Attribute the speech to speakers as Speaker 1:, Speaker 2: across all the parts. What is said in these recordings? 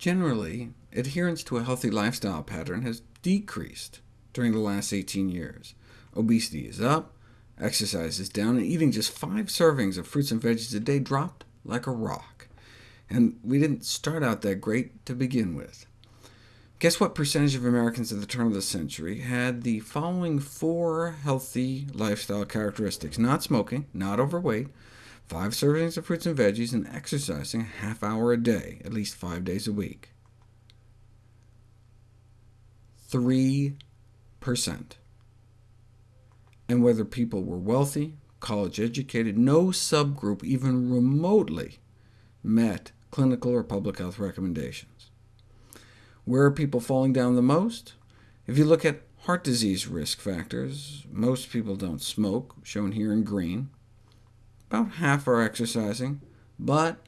Speaker 1: Generally, adherence to a healthy lifestyle pattern has decreased during the last 18 years. Obesity is up, exercise is down, and eating just five servings of fruits and veggies a day dropped like a rock. And we didn't start out that great to begin with. Guess what percentage of Americans at the turn of the century had the following four healthy lifestyle characteristics— not smoking, not overweight, five servings of fruits and veggies, and exercising a half hour a day, at least five days a week? 3%. And whether people were wealthy, college-educated, no subgroup even remotely met clinical or public health recommendations. Where are people falling down the most? If you look at heart disease risk factors, most people don't smoke, shown here in green. About half are exercising, but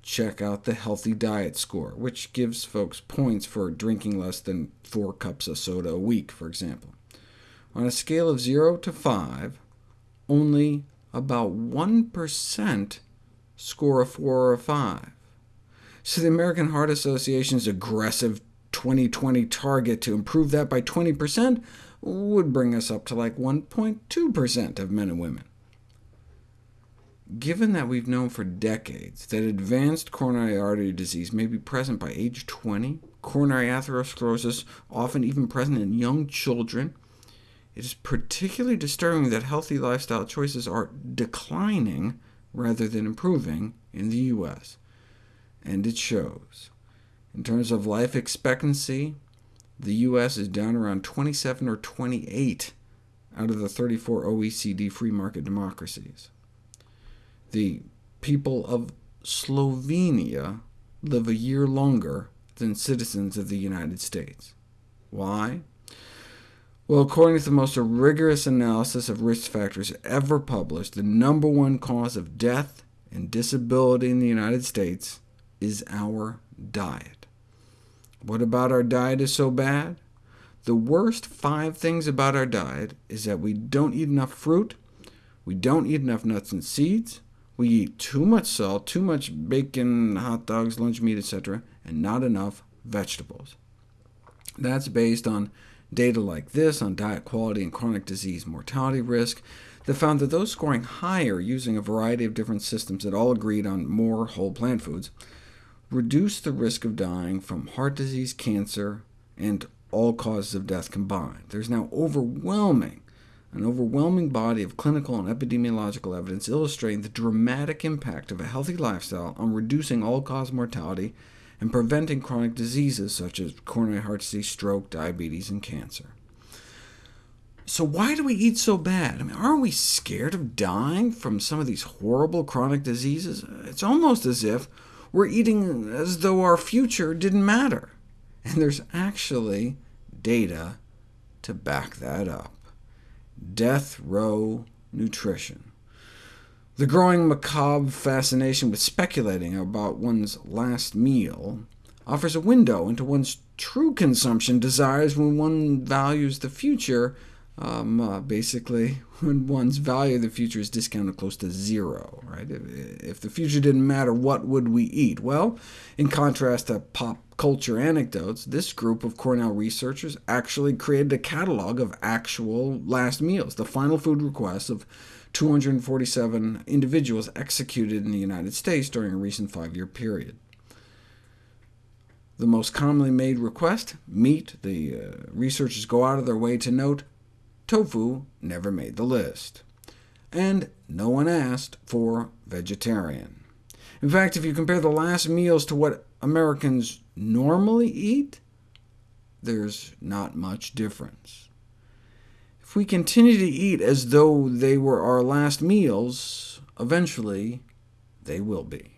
Speaker 1: check out the healthy diet score, which gives folks points for drinking less than four cups of soda a week, for example. On a scale of 0 to 5, only about 1% score a 4 or a 5. So the American Heart Association's aggressive 2020 target to improve that by 20% would bring us up to like 1.2% of men and women. Given that we've known for decades that advanced coronary artery disease may be present by age 20, coronary atherosclerosis often even present in young children, it is particularly disturbing that healthy lifestyle choices are declining rather than improving in the U.S., and it shows. In terms of life expectancy, the U.S. is down around 27 or 28 out of the 34 OECD free market democracies. The people of Slovenia live a year longer than citizens of the United States. Why? Well, according to the most rigorous analysis of risk factors ever published, the number one cause of death and disability in the United States is our diet. What about our diet is so bad? The worst five things about our diet is that we don't eat enough fruit, we don't eat enough nuts and seeds, we eat too much salt, too much bacon, hot dogs, lunch meat, etc., and not enough vegetables. That's based on data like this on diet quality and chronic disease mortality risk that found that those scoring higher using a variety of different systems that all agreed on more whole plant foods reduced the risk of dying from heart disease, cancer, and all causes of death combined. There's now overwhelming an overwhelming body of clinical and epidemiological evidence illustrating the dramatic impact of a healthy lifestyle on reducing all-cause mortality and preventing chronic diseases such as coronary heart disease, stroke, diabetes, and cancer. So why do we eat so bad? I mean, aren't we scared of dying from some of these horrible chronic diseases? It's almost as if we're eating as though our future didn't matter. And there's actually data to back that up death row nutrition. The growing macabre fascination with speculating about one's last meal offers a window into one's true consumption desires when one values the future, um, uh, basically when one's value of the future is discounted close to zero. Right? If, if the future didn't matter, what would we eat? Well, in contrast to pop culture anecdotes, this group of Cornell researchers actually created a catalog of actual last meals, the final food requests of 247 individuals executed in the United States during a recent five-year period. The most commonly made request, meat, the uh, researchers go out of their way to note, tofu never made the list. And no one asked for vegetarian. In fact, if you compare the last meals to what Americans normally eat, there's not much difference. If we continue to eat as though they were our last meals, eventually they will be.